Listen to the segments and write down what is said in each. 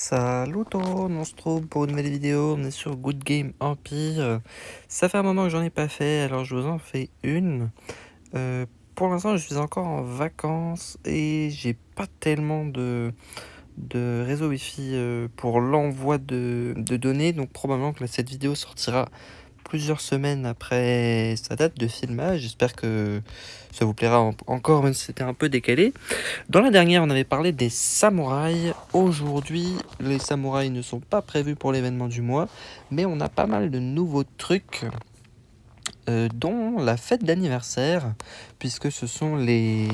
Salut tout, on se trouve pour une nouvelle vidéo, on est sur Good Game Empire. Ça fait un moment que j'en ai pas fait, alors je vous en fais une. Euh, pour l'instant, je suis encore en vacances et j'ai pas tellement de, de réseau Wi-Fi euh, pour l'envoi de, de données, donc probablement que cette vidéo sortira plusieurs semaines après sa date de filmage. J'espère que ça vous plaira encore, même si c'était un peu décalé. Dans la dernière, on avait parlé des samouraïs. Aujourd'hui, les samouraïs ne sont pas prévus pour l'événement du mois, mais on a pas mal de nouveaux trucs. Euh, dont la fête d'anniversaire, puisque ce sont les,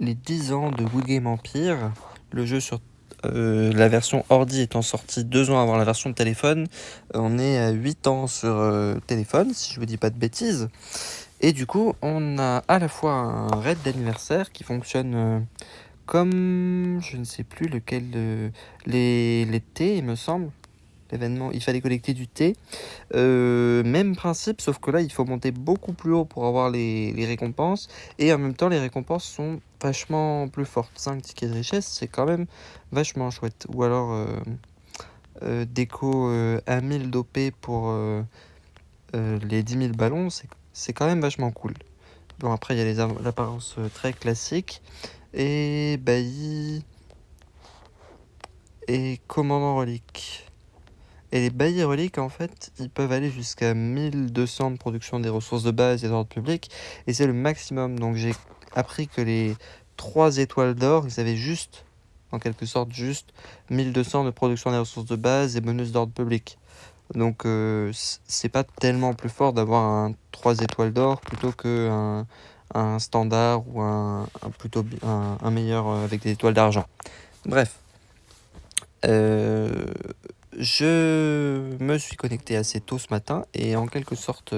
les 10 ans de Wood Game Empire, le jeu sur euh, la version ordi étant sortie deux ans avant la version de téléphone, on est à 8 ans sur euh, téléphone, si je vous dis pas de bêtises. Et du coup, on a à la fois un raid d'anniversaire qui fonctionne euh, comme, je ne sais plus lequel, les, thés, il me semble. L'événement, il fallait collecter du thé. même principe, sauf que là, il faut monter beaucoup plus haut pour avoir les, les récompenses. Et en même temps, les récompenses sont vachement plus forte. 5 tickets de richesse, c'est quand même vachement chouette. Ou alors euh, euh, déco euh, 1000 d'OP pour euh, euh, les 10 000 ballons, c'est quand même vachement cool. Bon, après, il y a les apparences très classiques. Et bailli. Et commandant relique. Et les baillis reliques, en fait, ils peuvent aller jusqu'à 1200 de production des ressources de base et d'ordre public. Et c'est le maximum. Donc j'ai appris que les 3 étoiles d'or, ils avaient juste, en quelque sorte, juste 1200 de production des ressources de base et bonus d'ordre public. Donc euh, c'est pas tellement plus fort d'avoir un 3 étoiles d'or plutôt que un, standard ou un, plutôt un, meilleur euh, avec des étoiles d'argent. Bref. Euh, je me suis connecté assez tôt ce matin et en quelque sorte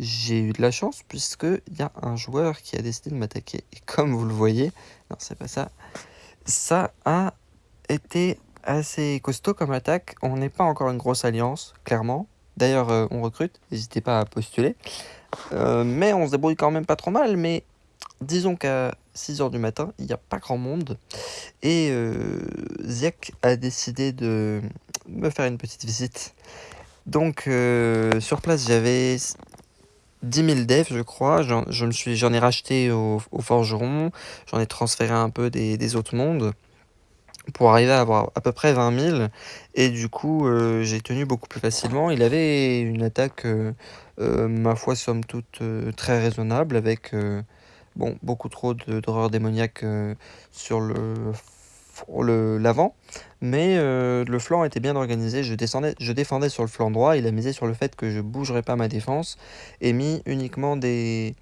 j'ai eu de la chance puisqu'il y a un joueur qui a décidé de m'attaquer. Et comme vous le voyez, non c'est pas ça, ça a été assez costaud comme attaque. On n'est pas encore une grosse alliance, clairement. D'ailleurs, euh, on recrute, n'hésitez pas à postuler. Euh, mais on se débrouille quand même pas trop mal, mais disons qu'à 6h du matin, il n'y a pas grand monde. Et euh, a décidé de me faire une petite visite. Donc euh, sur place, j'avais 10 000 devs, je crois. J'en ai racheté au, forgeron. J'en ai transféré un peu des, autres mondes pour arriver à avoir à peu près 20 000. Et du coup, euh, j'ai tenu beaucoup plus facilement. Il avait une attaque, euh, ma foi, somme toute, très raisonnable avec bon, beaucoup trop d'horreur démoniaque sur le l'avant, mais euh, le flanc était bien organisé. Je, descendais, je défendais sur le flanc droit. Il a misé sur le fait que je bougerais pas ma défense et mis uniquement des,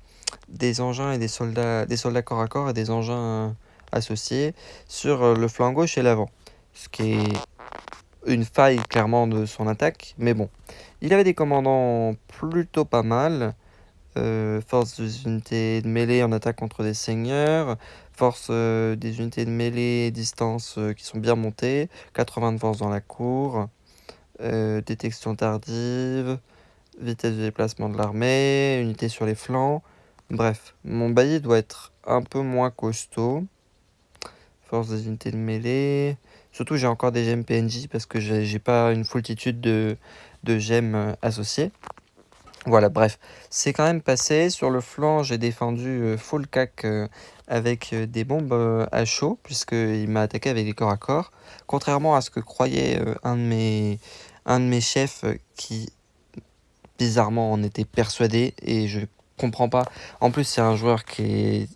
des engins et des soldats, des soldats corps à corps et des engins associés sur euh, le flanc gauche et l'avant. Ce qui est une faille clairement de son attaque, mais bon. Il avait des commandants plutôt pas mal. Euh, force des unités de mêlée en attaque contre des seigneurs, force euh, des unités de mêlée distance euh, qui sont bien montées, 80 de force dans la cour, détection tardive, vitesse de déplacement de l'armée, unité sur les flancs. Bref, mon bailli doit être un peu moins costaud. Force des unités de mêlée. Surtout, j'ai encore des gemmes PNJ parce que j'ai pas une foultitude de, de gemmes associées. Voilà, bref, c'est quand même passé. Sur le flanc, j'ai défendu euh, full cac euh, avec euh, des bombes à chaud, puisqu'il m'a attaqué avec des corps à corps. Contrairement à ce que croyait un, de mes, un de mes chefs qui, bizarrement, en était persuadé, et je comprends pas. En plus, c'est un joueur qui est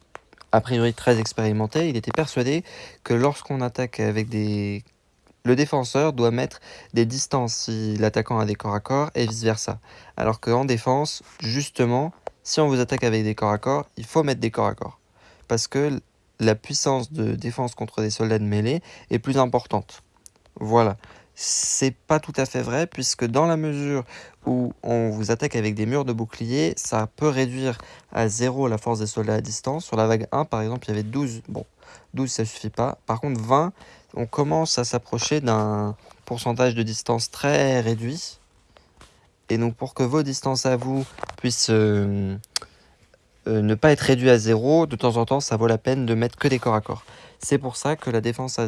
a priori très expérimenté. Il était persuadé que lorsqu'on attaque avec des le défenseur doit mettre des distances si l'attaquant a des corps à corps et vice versa. Alors qu'en défense, justement, si on vous attaque avec des corps à corps, il faut mettre des corps à corps. Parce que la puissance de défense contre des soldats de mêlée est plus importante. Voilà. C'est pas tout à fait vrai, puisque dans la mesure où on vous attaque avec des murs de bouclier, ça peut réduire à zéro la force des soldats à distance. Sur la vague 1, par exemple, il y avait 12. Bon, 12, ça suffit pas. Par contre, 20, on commence à s'approcher d'un pourcentage de distance très réduit. Et donc pour que vos distances à vous puissent euh, euh, ne pas être réduites à zéro, de temps en temps, ça vaut la peine de mettre que des corps à corps. C'est pour ça que la défense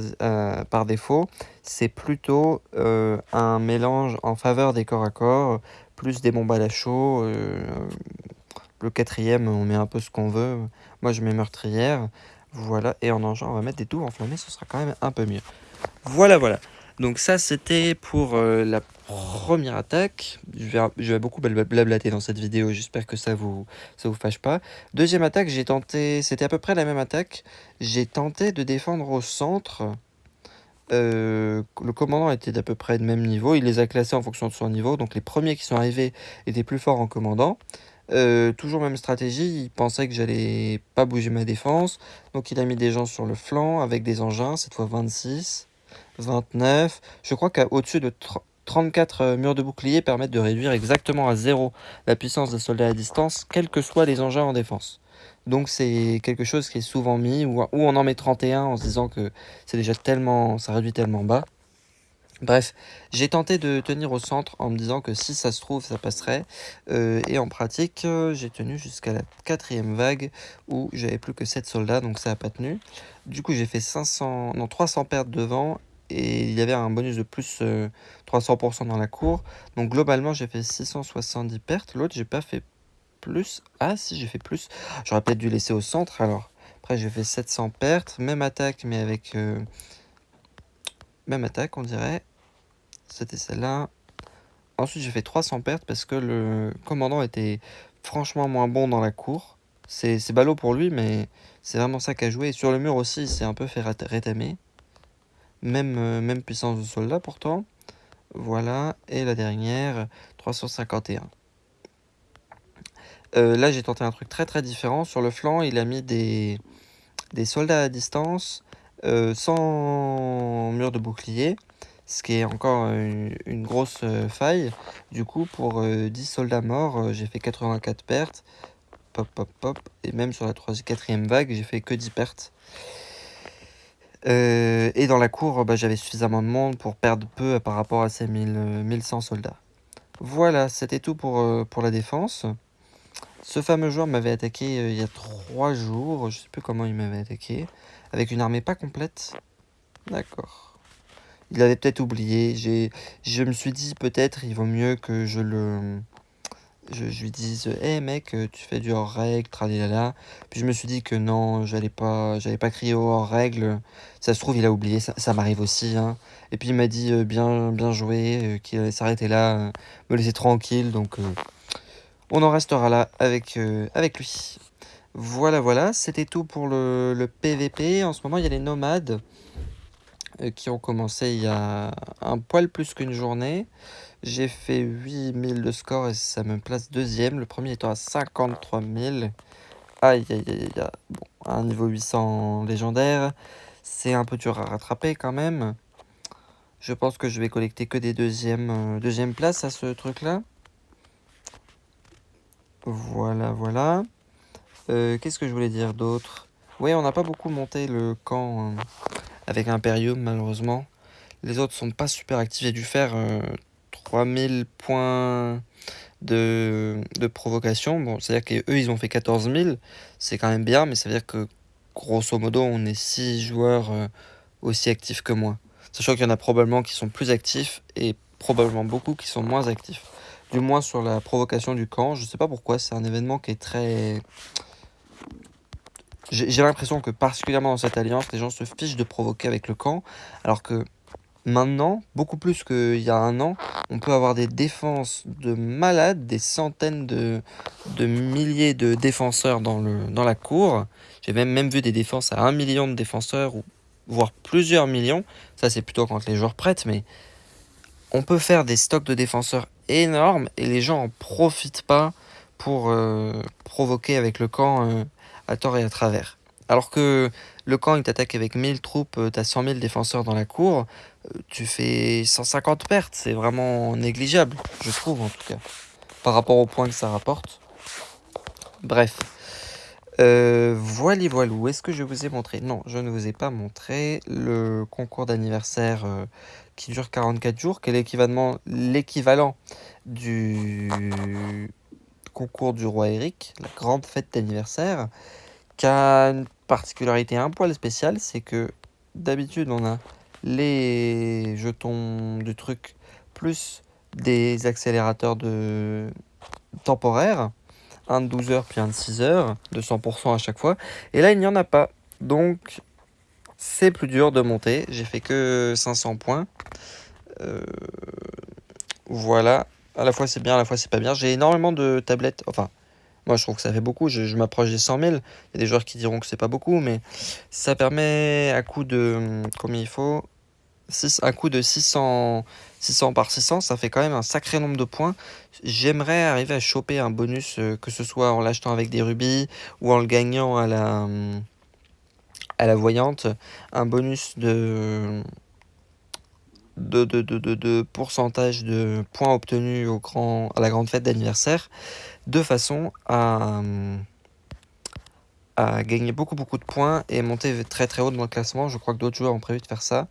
par défaut, c'est plutôt un mélange en faveur des corps à corps, plus des bombes à la chaud. le quatrième, on met un peu ce qu'on veut. Moi, je mets meurtrière. Voilà, et en engin, on va mettre des douves enflammées, ce sera quand même un peu mieux. Voilà, voilà. Donc ça, c'était pour la première attaque. Je vais, je vais beaucoup blablater dans cette vidéo, j'espère que ça vous ça vous fâche pas. Deuxième attaque, j'ai tenté, c'était à peu près la même attaque. J'ai tenté de défendre au centre. Euh, le commandant était d'à peu près de même niveau, il les a classés en fonction de son niveau, donc les premiers qui sont arrivés étaient plus forts en commandant. Euh, toujours même stratégie, il pensait que j'allais pas bouger ma défense, donc il a mis des gens sur le flanc avec des engins, cette fois 26, 29. Je crois qu'au-dessus de 34 euh, murs de bouclier permettent de réduire exactement à zéro la puissance des soldats à distance, quels que soient les engins en défense. Donc c'est quelque chose qui est souvent mis, ou, on en met 31 en se disant que c'est déjà tellement, ça réduit tellement bas. Bref, j'ai tenté de tenir au centre en me disant que si ça se trouve, ça passerait. Euh, et en pratique, euh, j'ai tenu jusqu'à la quatrième vague où j'avais plus que 7 soldats, donc ça n'a pas tenu. Du coup, j'ai fait 500, non, 300 pertes devant et il y avait un bonus de plus 300% euh, dans la cour. Donc globalement, j'ai fait 670 pertes. L'autre, j'ai pas fait plus. Ah si, j'ai fait plus. J'aurais peut-être dû laisser au centre alors. Après, j'ai fait 700 pertes. Même attaque, mais avec... Même attaque, on dirait. C'était celle-là. Ensuite, j'ai fait 300 pertes parce que le commandant était franchement moins bon dans la cour. C'est ballot pour lui, mais c'est vraiment ça qu'a joué. sur le mur aussi, il s'est un peu fait rétamer. Même, euh, même puissance de soldat pourtant. Voilà. Et la dernière, 351. Euh, là, j'ai tenté un truc très très différent. Sur le flanc, il a mis des, des soldats à distance euh, sans mur de bouclier. Ce qui est encore une, grosse faille. Du coup, pour 10 soldats morts, j'ai fait 84 pertes. Pop, pop, pop. Et même sur la 3 quatrième vague, j'ai fait que 10 pertes. Euh, et dans la cour, bah, j'avais suffisamment de monde pour perdre peu par rapport à ces 1100 soldats. Voilà, c'était tout pour, euh, la défense. Ce fameux joueur m'avait attaqué euh, il y a 3 jours, je sais plus comment il m'avait attaqué, avec une armée pas complète. D'accord. Il avait peut-être oublié, je me suis dit peut-être il vaut mieux que je le je, lui dis hé mec euh, tu fais du hors règle tralala puis je me suis dit que non j'allais pas j'allais pas crier au hors règle. Ça se trouve il a oublié ça, m'arrive aussi hein. et puis il m'a dit euh, bien bien joué euh, qu'il allait s'arrêter là me laisser tranquille. Donc on en restera là avec avec lui. Voilà voilà c'était tout pour le, le PVP en ce moment il y a les nomades qui ont commencé il y a un poil plus qu'une journée j'ai fait 8000 de score et ça me place deuxième. Le premier étant à 53 000. Aïe, aïe, aïe, aïe. Bon, un niveau 800 légendaire. C'est un peu dur à rattraper quand même. Je pense que je vais collecter que des deuxièmes, euh, deuxième places à ce truc-là. Voilà, voilà. Euh, qu'est-ce que je voulais dire d'autre? Oui, on n'a pas beaucoup monté le camp euh, avec Imperium, malheureusement. Les autres sont pas super actifs. J'ai dû faire 3000 points de, provocation. Bon, c'est-à-dire qu'eux, ils ont fait 14 000. C'est quand même bien, mais ça veut dire que, grosso modo, on est 6 joueurs euh, aussi actifs que moi. Sachant qu'il y en a probablement qui sont plus actifs et probablement beaucoup qui sont moins actifs. Du moins sur la provocation du camp. Je sais pas pourquoi, c'est un événement qui est très... J'ai l'impression que particulièrement dans cette alliance, les gens se fichent de provoquer avec le camp, alors que Maintenant, beaucoup plus qu'il y a un an, on peut avoir des défenses de malades, des centaines de, de milliers de défenseurs dans, le, dans la cour. J'ai même, même vu des défenses à un million de défenseurs, ou voire plusieurs millions. Ça, c'est plutôt quand les joueurs prêtent, mais on peut faire des stocks de défenseurs énormes et les gens en profitent pas pour euh, provoquer avec le camp euh, à tort et à travers. Alors que le camp, il t'attaque avec 1000 troupes, euh, t'as 100 000 défenseurs dans la cour, euh, tu fais 150 pertes. C'est vraiment négligeable, je trouve en tout cas, par rapport au point que ça rapporte. Bref. Euh, voilà, voilà. Est-ce que je vous ai montré? Non, je ne vous ai pas montré le concours d'anniversaire qui dure 44 jours, qui est l'équivalent du concours du roi Eric, la grande fête d'anniversaire qui a une particularité un poil spéciale, c'est que d'habitude on a les jetons du truc plus des accélérateurs de temporaires, un de 12 heures puis un de 6 heures, de 100% à chaque fois. Et là il n'y en a pas, donc c'est plus dur de monter. J'ai fait que 500 points. Euh, voilà, à la fois c'est bien, à la fois c'est pas bien. J'ai énormément de tablettes, enfin, moi je trouve que ça fait beaucoup, je, m'approche des 100 000. Il y a des joueurs qui diront que c'est pas beaucoup, mais ça permet à coup de, combien il faut? 6, un coup de 600, 600 par 600, ça fait quand même un sacré nombre de points. J'aimerais arriver à choper un bonus, euh, que ce soit en l'achetant avec des rubis ou en le gagnant à la, à la voyante, un bonus de de, de, de, de, pourcentage de points obtenus au grand, à la grande fête d'anniversaire, de façon à, gagner beaucoup beaucoup de points et monter très très haut dans le classement. Je crois que d'autres joueurs ont prévu de faire ça.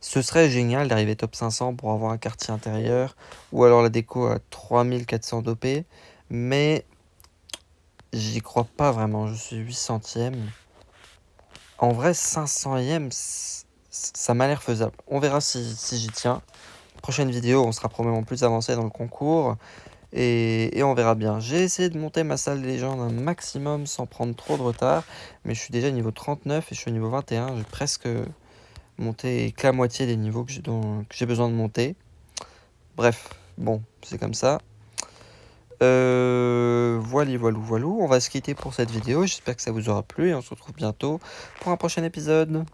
Ce serait génial d'arriver top 500 pour avoir un quartier intérieur ou alors la déco à 3400 d'OP, mais j'y crois pas vraiment, je suis 800ème. En vrai, 500ème, ça m'a l'air faisable. On verra si, j'y tiens. Prochaine vidéo, on sera probablement plus avancé dans le concours. Et, on verra bien. J'ai essayé de monter ma salle des légendes un maximum sans prendre trop de retard. Mais je suis déjà niveau 39 et je suis au niveau 21. J'ai presque monté que la moitié des niveaux que j'ai besoin de monter. Bref, bon, c'est comme ça. Euh, voilà, voilà, voilà. On va se quitter pour cette vidéo. J'espère que ça vous aura plu et on se retrouve bientôt pour un prochain épisode.